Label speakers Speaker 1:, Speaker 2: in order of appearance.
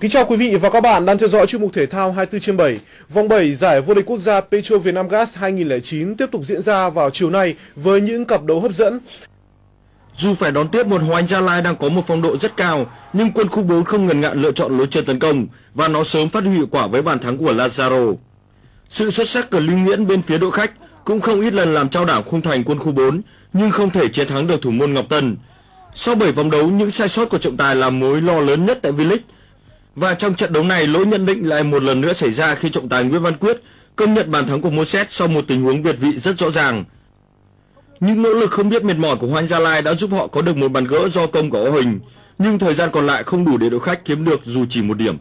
Speaker 1: Kính chào quý vị và các bạn đang theo dõi chuyên mục thể thao 24 trên 7. Vòng 7 giải vô địch quốc gia Petro Vietnam Gas 2009 tiếp tục diễn ra vào chiều nay với những cặp đấu hấp dẫn.
Speaker 2: Dù phải đón tiếp một Hoàng Gia Lai đang có một phong độ rất cao, nhưng quân khu 4 không ngần ngại lựa chọn lối chơi tấn công và nó sớm phát huy hiệu quả với bàn thắng của Lazaro. Sự xuất sắc của Lưu Nguyễn bên phía đội khách cũng không ít lần làm trao đảo khung thành quân khu 4, nhưng không thể chiến thắng được thủ môn Ngọc Tân. Sau 7 vòng đấu, những sai sót của trọng tài là mối lo lớn nhất tại V-League. Và trong trận đấu này, lỗi nhận định lại một lần nữa xảy ra khi trọng tài Nguyễn Văn Quyết công nhận bàn thắng của Moses sau một tình huống việt vị rất rõ ràng. Những nỗ lực không biết mệt mỏi của Hoàng Gia Lai đã giúp họ có được một bàn gỡ do công của Ô Hình, nhưng thời gian còn lại không đủ để đội khách kiếm được dù chỉ một điểm.